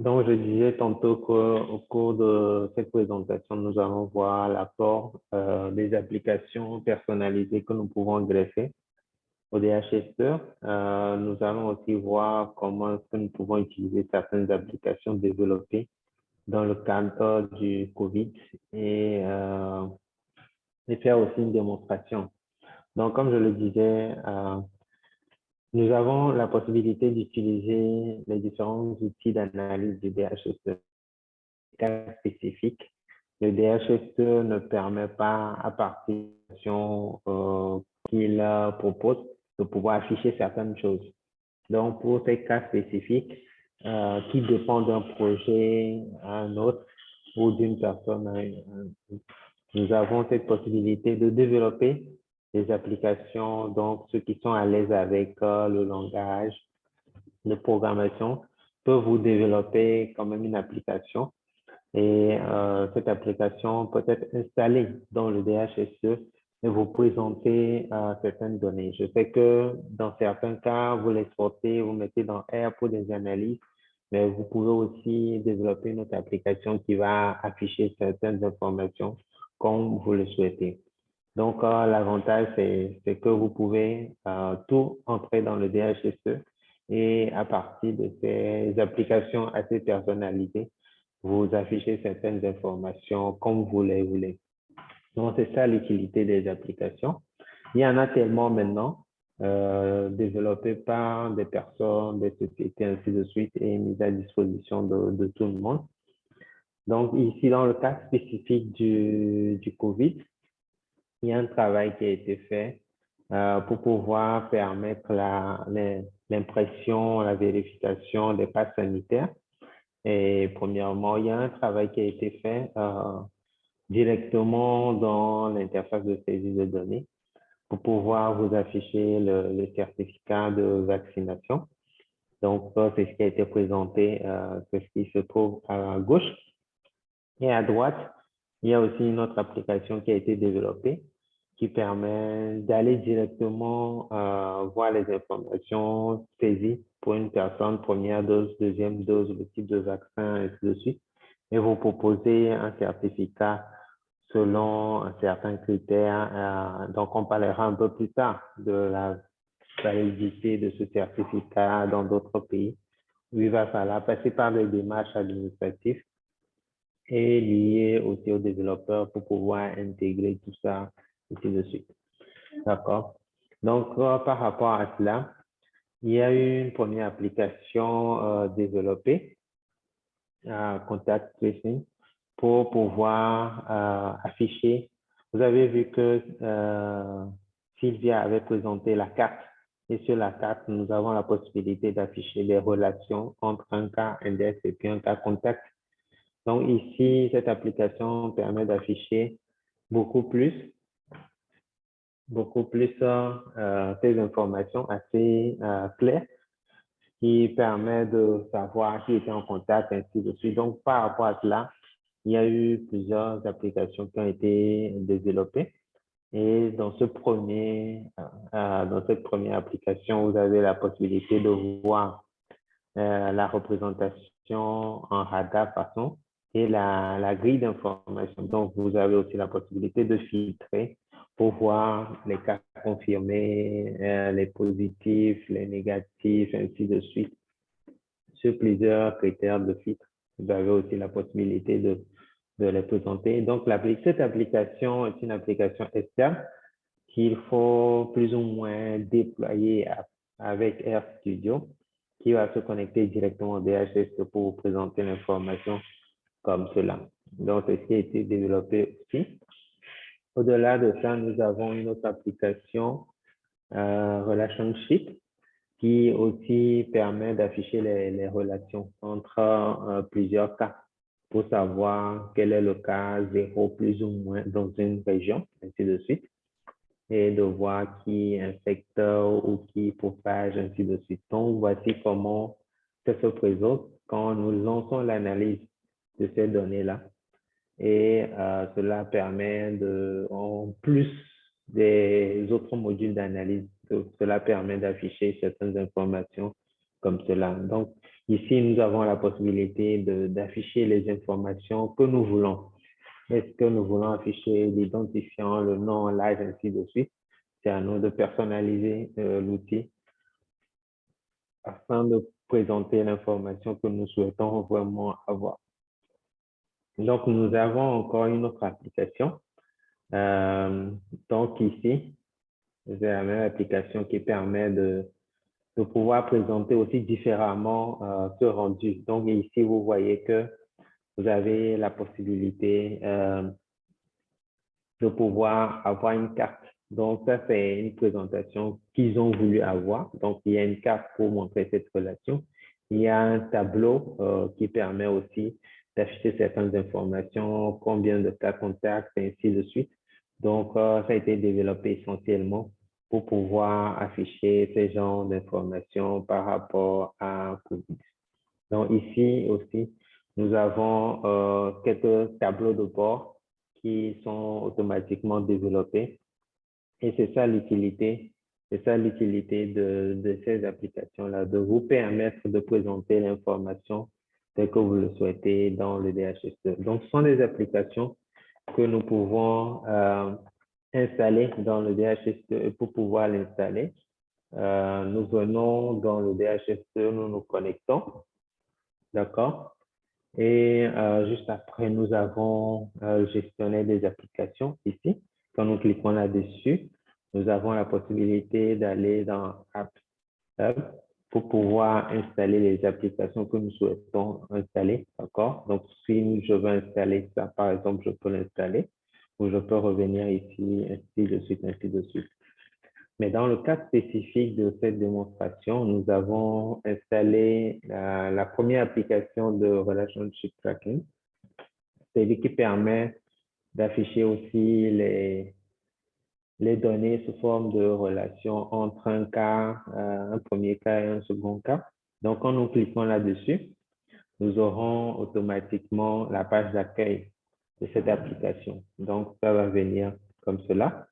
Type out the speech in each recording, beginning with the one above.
Donc, je disais tantôt qu'au cours de cette présentation, nous allons voir l'apport euh, des applications personnalisées que nous pouvons greffer au DHS. Euh, nous allons aussi voir comment que nous pouvons utiliser certaines applications développées dans le cadre du COVID et, euh, et faire aussi une démonstration. Donc, comme je le disais, euh, nous avons la possibilité d'utiliser les différents outils d'analyse du DHSE. Cas spécifiques, le DHSE ne permet pas, à partir euh, qu'il propose, de pouvoir afficher certaines choses. Donc, pour ces cas spécifiques, euh, qui dépendent d'un projet à un autre ou d'une personne à une nous avons cette possibilité de développer des applications, donc ceux qui sont à l'aise avec le langage de programmation peuvent vous développer quand même une application et euh, cette application peut être installée dans le DHSE et vous présenter euh, certaines données. Je sais que dans certains cas, vous l'exportez, vous mettez dans R pour des analyses, mais vous pouvez aussi développer une autre application qui va afficher certaines informations comme vous le souhaitez. Donc, l'avantage, c'est que vous pouvez euh, tout entrer dans le DHSE et à partir de ces applications assez personnalisées, vous affichez certaines informations comme vous les voulez. Donc, c'est ça l'utilité des applications. Il y en a tellement maintenant euh, développées par des personnes, des sociétés, ainsi de suite, et mises à disposition de, tout le monde. Donc, ici, dans le cas spécifique du COVID, il y a un travail qui a été fait euh, pour pouvoir permettre l'impression, la, vérification des passes sanitaires. Et premièrement, il y a un travail qui a été fait euh, directement dans l'interface de saisie de données pour pouvoir vous afficher le, certificat de vaccination. Donc, c'est ce qui a été présenté, euh, c'est ce qui se trouve à gauche. Et à droite, il y a aussi une autre application qui a été développée qui permet d'aller directement euh, voir les informations saisies pour une personne, première dose, deuxième dose, le type de vaccin, et ainsi de suite, et vous proposer un certificat selon certains critères. Euh, donc, on parlera un peu plus tard de la validité de ce certificat dans d'autres pays, où il va falloir passer par des démarches administratives et liées aussi aux développeurs pour pouvoir intégrer tout ça ici de suite. D'accord? Donc, euh, par rapport à cela, il y a eu une première application euh, développée, euh, Contact Tracing, pour pouvoir afficher. Vous avez vu que Sylvia avait présenté la carte et sur la carte, nous avons la possibilité d'afficher les relations entre un cas index et puis un cas contact. Donc ici, cette application permet d'afficher beaucoup plus beaucoup plus euh, ces informations assez euh, claires qui permet de savoir qui était en contact, ainsi de suite. Donc, par rapport à cela, il y a eu plusieurs applications qui ont été développées. Et dans, ce premier, euh, dans cette première application, vous avez la possibilité de voir euh, la représentation en radar façon et la, la grille d'information. Donc, vous avez aussi la possibilité de filtrer pour voir les cas confirmés, euh, les positifs, les négatifs, ainsi de suite. Sur plusieurs critères de filtre, vous avez aussi la possibilité de, les présenter. Donc, cette application est une application externe qu'il faut plus ou moins déployer avec RStudio qui va se connecter directement au DHS pour vous présenter l'information comme cela. Donc, c'est ce qui a été développé aussi. Au-delà de ça, nous avons une autre application, euh, Relationship, qui aussi permet d'afficher les, relations entre euh, plusieurs cas pour savoir quel est le cas zéro plus ou moins dans une région, ainsi de suite, et de voir qui infecte ou qui propage, ainsi de suite. Donc, voici comment ça se présente quand nous lançons l'analyse de ces données-là et euh, cela permet de, en plus des autres modules d'analyse, cela permet d'afficher certaines informations comme cela. Donc, ici, nous avons la possibilité d'afficher les informations que nous voulons. Est-ce que nous voulons afficher l'identifiant, le nom, l'âge, ainsi de suite? C'est à nous de personnaliser euh, l'outil afin de présenter l'information que nous souhaitons vraiment avoir. Donc, nous avons encore une autre application. Euh, donc, ici, c'est la même application qui permet de, de pouvoir présenter aussi différemment euh, ce rendu. Donc, ici, vous voyez que vous avez la possibilité euh, de pouvoir avoir une carte. Donc, ça, c'est une présentation qu'ils ont voulu avoir. Donc, il y a une carte pour montrer cette relation. Il y a un tableau qui permet aussi d'afficher certaines informations, combien de cas contacts, et ainsi de suite. Donc, ça a été développé essentiellement pour pouvoir afficher ces genres d'informations par rapport à COVID. Donc ici aussi, nous avons euh, quelques tableaux de bord qui sont automatiquement développés. Et c'est ça l'utilité, c'est ça l'utilité de, ces applications-là, de vous permettre de présenter l'information telle que vous le souhaitez dans le DHS. Donc, ce sont des applications que nous pouvons euh, installer dans le DHS2 pour pouvoir l'installer. Euh, nous venons dans le DHS2, nous nous connectons. D'accord? Et euh, juste après, nous avons euh, gestionné des applications ici. Quand nous cliquons là-dessus, nous avons la possibilité d'aller dans App Hub pour pouvoir installer les applications que nous souhaitons installer. D'accord? Donc, si je veux installer ça, par exemple, je peux l'installer où je peux revenir ici, ainsi de suite, ainsi de suite. Mais dans le cas spécifique de cette démonstration, nous avons installé la, première application de Relationship Tracking. C'est qui permet d'afficher aussi les, les données sous forme de relation entre un cas, euh, un premier cas et un second cas. Donc, en nous cliquons là-dessus, nous aurons automatiquement la page d'accueil de cette application. Donc, ça va venir comme cela.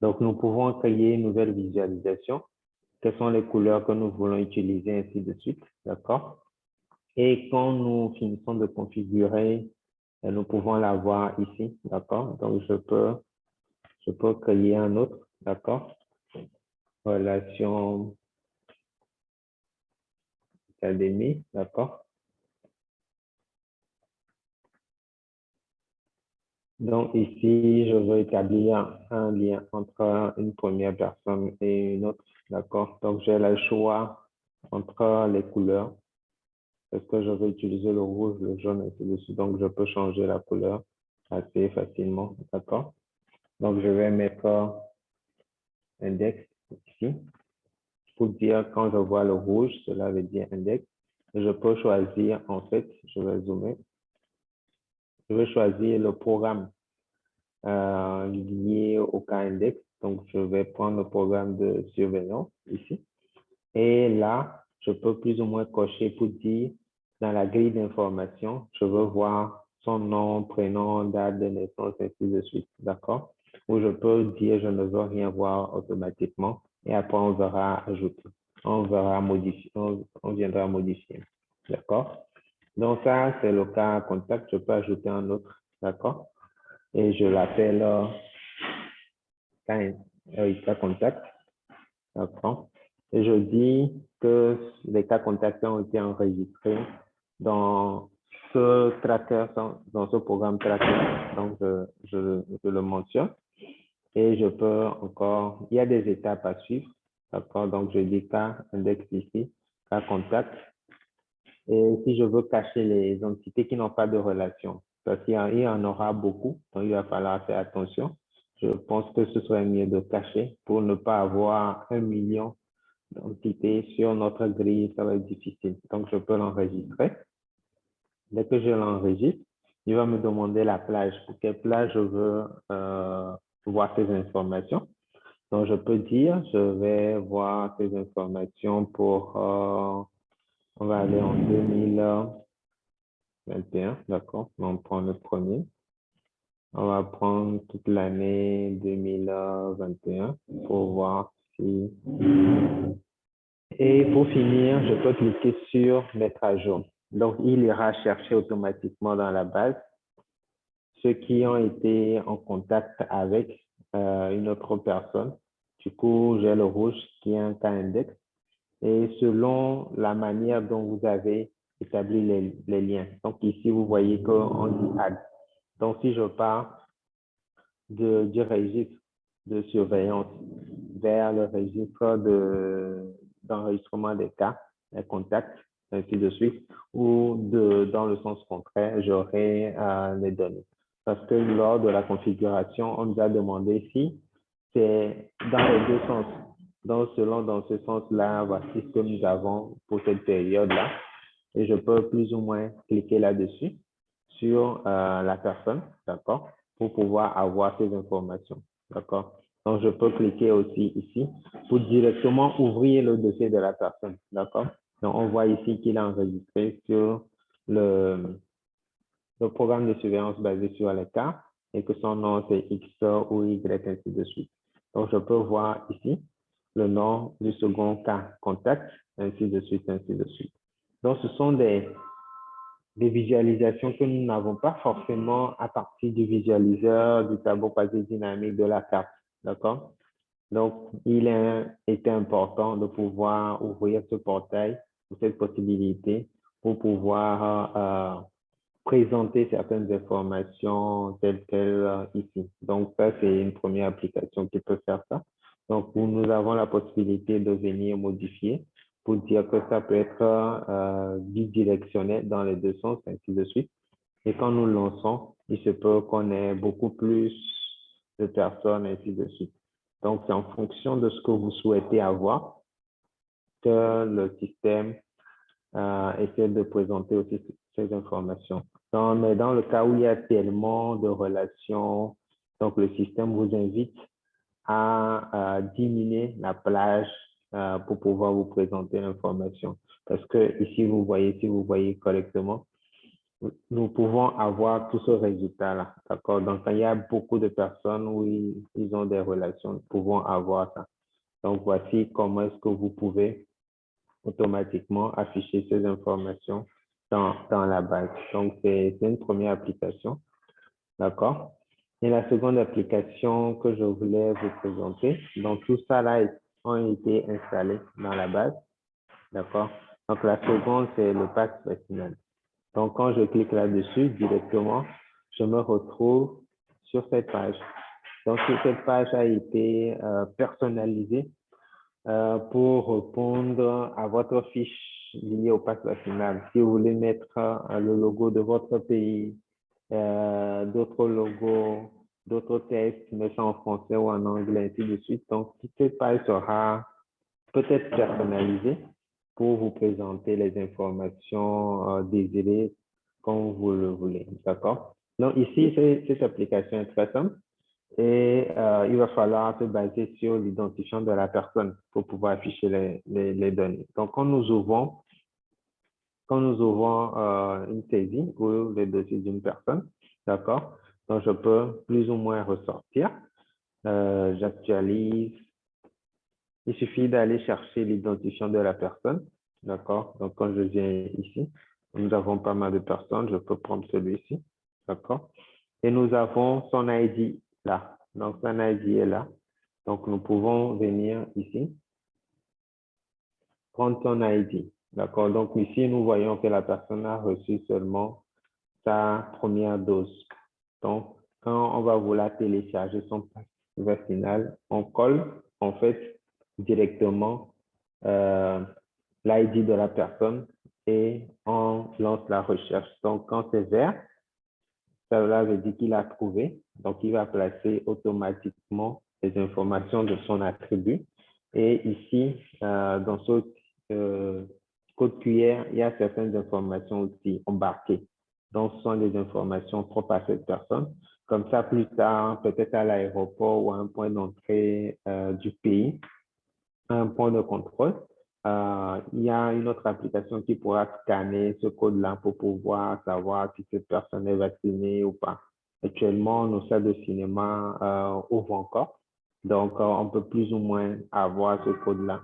Donc, nous pouvons créer une nouvelle visualisation. Quelles sont les couleurs que nous voulons utiliser, ainsi de suite. D'accord? Et quand nous finissons de configurer, euh, nous pouvons l'avoir ici. D'accord? Donc, je peux, je peux créer un autre. D'accord? Relation académie. D'accord? Donc ici, je veux établir un lien entre une première personne et une autre. D'accord? Donc j'ai le choix entre les couleurs. Est-ce que je veux utiliser le rouge, le jaune, ainsi de suite. Donc je peux changer la couleur assez facilement. D'accord? Donc je vais mettre index ici. Pour dire quand je vois le rouge, cela veut dire index. Je peux choisir, en fait, je vais zoomer, je vais choisir le programme euh, lié au cas index. Donc, je vais prendre le programme de surveillance ici. Et là, je peux plus ou moins cocher pour dire dans la grille d'information, je veux voir son nom, prénom, date de naissance, ainsi de suite. D'accord? Ou je peux dire je ne veux rien voir automatiquement et après on verra ajouter. On verra modifier, on viendra modifier. D'accord? Donc ça, c'est le cas contact. Je peux ajouter un autre, d'accord? Et je l'appelle euh, cas contact, d'accord? Et je dis que les cas contacts ont été enregistrés dans ce tracker, dans ce programme tracker. Donc, je, je le mentionne. Et je peux encore, il y a des étapes à suivre. D'accord? Donc, je dis cas index ici, cas contact. Et si je veux cacher les entités qui n'ont pas de relation, parce qu'il y en aura beaucoup, donc il va falloir faire attention. Je pense que ce serait mieux de cacher pour ne pas avoir un million d'entités sur notre grille, ça va être difficile. Donc, je peux l'enregistrer. Dès que je l'enregistre, il va me demander la plage. Pour quelle plage je veux euh, voir ces informations. Donc, je peux dire, je vais voir ces informations pour euh, on va aller en 2021, d'accord On prend le premier. On va prendre toute l'année 2021 pour voir si Et pour finir, je peux cliquer sur Mettre à jour. Donc, il ira chercher automatiquement dans la base ceux qui ont été en contact avec euh, une autre personne. Du coup, j'ai le rouge qui est un cas index. Et selon la manière dont vous avez établi les, liens. Donc, ici, vous voyez qu'on dit add. Donc, si je pars du registre de surveillance vers le registre d'enregistrement des cas, des contacts, ainsi de suite, ou de, dans le sens contraire, j'aurai euh, les données. Parce que lors de la configuration, on nous a demandé si c'est dans les deux sens. Donc, selon dans ce sens-là, voici ce que nous avons pour cette période-là. Et je peux plus ou moins cliquer là-dessus sur euh, la personne, d'accord, pour pouvoir avoir ces informations, d'accord. Donc, je peux cliquer aussi ici pour directement ouvrir le dossier de la personne, d'accord. Donc, on voit ici qu'il est enregistré sur le, le programme de surveillance basé sur les cas et que son nom c'est X ou Y, ainsi de suite. Donc, je peux voir ici le nom du second cas contact, ainsi de suite, ainsi de suite. Donc, ce sont des, des visualisations que nous n'avons pas forcément à partir du visualiseur, du tableau basé dynamique de la carte. D'accord? Donc, il était important de pouvoir ouvrir ce portail ou cette possibilité pour pouvoir euh, présenter certaines informations telles qu'elles euh, ici. Donc, ça, c'est une première application qui peut faire ça. Donc, nous avons la possibilité de venir modifier pour dire que ça peut être euh, bidirectionnel dans les deux sens, ainsi de suite. Et quand nous lançons, il se peut qu'on ait beaucoup plus de personnes, ainsi de suite. Donc, c'est en fonction de ce que vous souhaitez avoir que le système euh, essaie de présenter aussi ces informations. Mais dans le cas où il y a tellement de relations, donc le système vous invite à, diminuer la plage euh, pour pouvoir vous présenter l'information. Parce que ici, vous voyez, si vous voyez correctement, nous pouvons avoir tout ce résultat-là. D'accord? Donc, quand il y a beaucoup de personnes où ils, ont des relations, nous pouvons avoir ça. Donc, voici comment est-ce que vous pouvez automatiquement afficher ces informations dans, la base. Donc, c'est une première application. D'accord? Et la seconde application que je voulais vous présenter, donc tout ça là ont été installés dans la base. D'accord? Donc, la seconde, c'est le pass vaccinal. Donc, quand je clique là-dessus directement, je me retrouve sur cette page. Donc, cette page a été euh, personnalisée euh, pour répondre à votre fiche liée au pass vaccinal. Si vous voulez mettre euh, le logo de votre pays, d'autres logos, d'autres tests, mais ça en français ou en anglais, ainsi de suite. Donc, cette page sera peut-être personnalisée pour vous présenter les informations euh, désirées comme vous le voulez. D'accord? Donc, ici, cette application est très simple et euh, il va falloir se baser sur l'identifiant de la personne pour pouvoir afficher les, les, données. Donc, quand nous ouvrons, quand nous ouvrons euh, une saisie ou le dossier d'une personne, d'accord? Donc, je peux plus ou moins ressortir. J'actualise il suffit d'aller chercher l'identifiant de la personne. D'accord Donc, quand je viens ici, nous avons pas mal de personnes. Je peux prendre celui-ci. D'accord Et nous avons son ID là. Donc, ID est là. Donc, nous pouvons venir ici, prendre son ID. D'accord? Donc, ici, nous voyons que la personne a reçu seulement sa première dose. Donc, quand on va vouloir télécharger son vaccinal, on colle en fait directement euh, l'ID de la personne et on lance la recherche. Donc, quand c'est vert, ça veut dire qu'il a trouvé. Donc, il va placer automatiquement les informations de son attribut. Et ici, euh, dans ce euh, code QR, il y a certaines informations aussi embarquées. Donc, ce sont des informations propres à cette personne. Comme ça, plus tard, peut-être à l'aéroport ou à un point d'entrée du pays, un point de contrôle, euh, il y a une autre application qui pourra scanner ce code-là pour pouvoir savoir si cette personne est vaccinée ou pas. Actuellement, nos salles de cinéma euh, ouvrent encore. Donc, euh, on peut plus ou moins avoir ce code-là.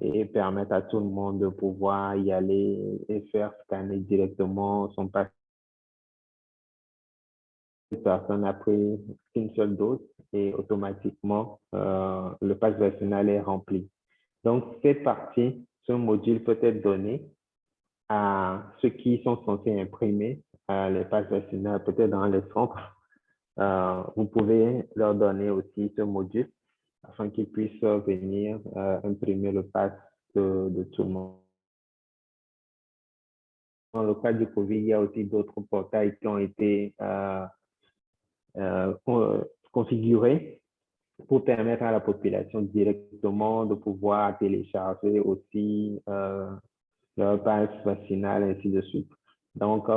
et permettre à tout le monde de pouvoir y aller et faire scanner directement son passe. personne a pris une seule dose et automatiquement, euh, le passe vaccinal est rempli. Donc, cette partie, ce module peut être donné à ceux qui sont censés imprimer les passes vaccinales, peut-être dans les centres. Euh, vous pouvez leur donner aussi ce module afin qu'ils puissent venir euh, imprimer le pass de, tout le monde. Dans le cas du COVID, il y a aussi d'autres portails qui ont été euh, euh, configurés pour permettre à la population directement de pouvoir télécharger aussi leur passe vaccinal, ainsi de suite. Donc,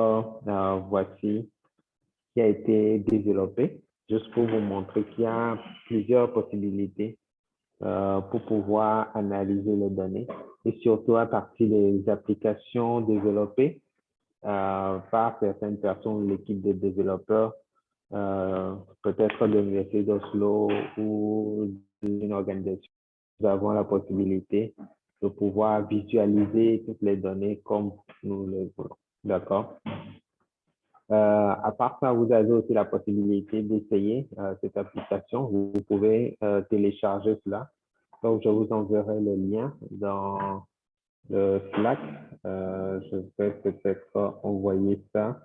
voici ce qui a été développé juste pour vous montrer qu'il y a plusieurs possibilités euh, pour pouvoir analyser les données et surtout à partir des applications développées euh, par certaines personnes, l'équipe de développeurs, euh, peut-être de l'Université d'Oslo ou d'une organisation. Nous avons la possibilité de pouvoir visualiser toutes les données comme nous le voulons. D'accord euh, à part ça, vous avez aussi la possibilité d'essayer euh, cette application. Vous, pouvez euh, télécharger cela. Donc, je vous enverrai le lien dans le Slack. je vais peut-être envoyer ça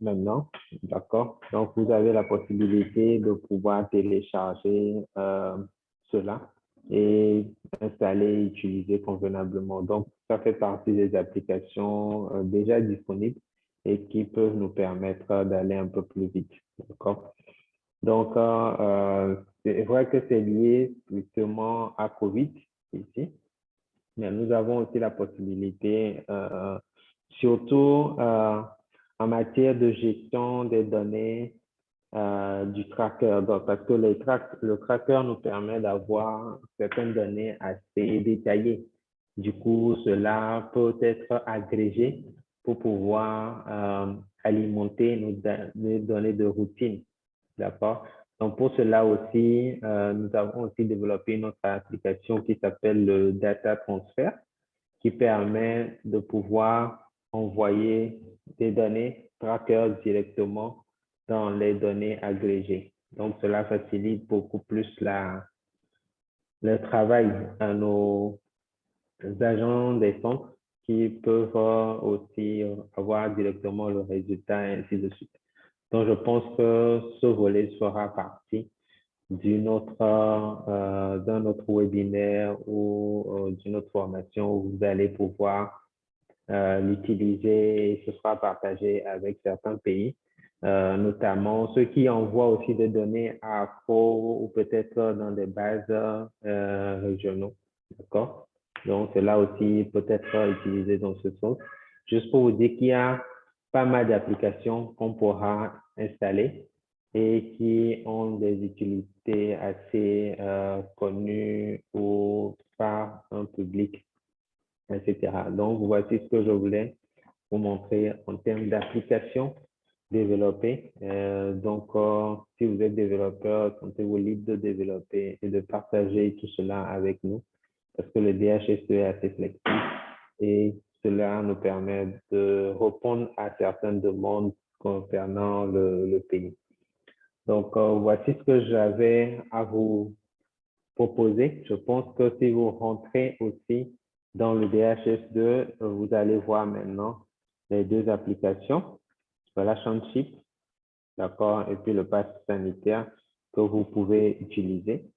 maintenant. D'accord. Donc, vous avez la possibilité de pouvoir télécharger cela et installer et utiliser convenablement. Donc, ça fait partie des applications euh, déjà disponibles et qui peuvent nous permettre d'aller un peu plus vite. D'accord? Donc, euh, euh, c'est vrai que c'est lié justement à COVID ici, mais nous avons aussi la possibilité, surtout en matière de gestion des données euh, du tracker. parce que le tracker nous permet d'avoir certaines données assez détaillées. Du coup, cela peut être agrégé pour pouvoir euh, alimenter nos, données de routine. D'accord? Donc, pour cela aussi, euh, nous avons aussi développé notre application qui s'appelle le Data Transfer, qui permet de pouvoir envoyer des données tracker directement dans les données agrégées. Donc, cela facilite beaucoup plus la, le travail à nos agents des centres qui peuvent aussi avoir directement le résultat et ainsi de suite. Donc, je pense que ce volet sera partie d'une autre, euh, d'un autre webinaire ou euh, d'une autre formation où vous allez pouvoir euh, l'utiliser et ce sera partagé avec certains pays. Notamment ceux qui envoient aussi des données à faux ou peut-être dans des bases régionaux. D'accord? Donc, cela aussi peut être utilisé dans ce sens. Juste pour vous dire qu'il y a pas mal d'applications qu'on pourra installer et qui ont des utilités assez euh, connues ou par un public, etc. Donc, voici ce que je voulais vous montrer en termes d'applications développer. Euh, donc, euh, si vous êtes développeur, sentez-vous libre de développer et de partager tout cela avec nous parce que le DHSE est assez flexible et cela nous permet de répondre à certaines demandes concernant le, pays. Donc, euh, voici ce que j'avais à vous proposer. Je pense que si vous rentrez aussi dans le DHS2, vous allez voir maintenant les deux applications la chip, d'accord, et puis le pass sanitaire que vous pouvez utiliser.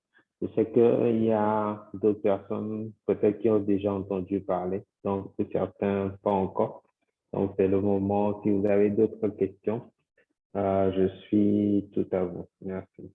Je sais qu'il y a d'autres personnes peut-être qui ont déjà entendu parler, donc certains pas encore. Donc, c'est le moment, si vous avez d'autres questions, euh, je suis tout à vous. Merci.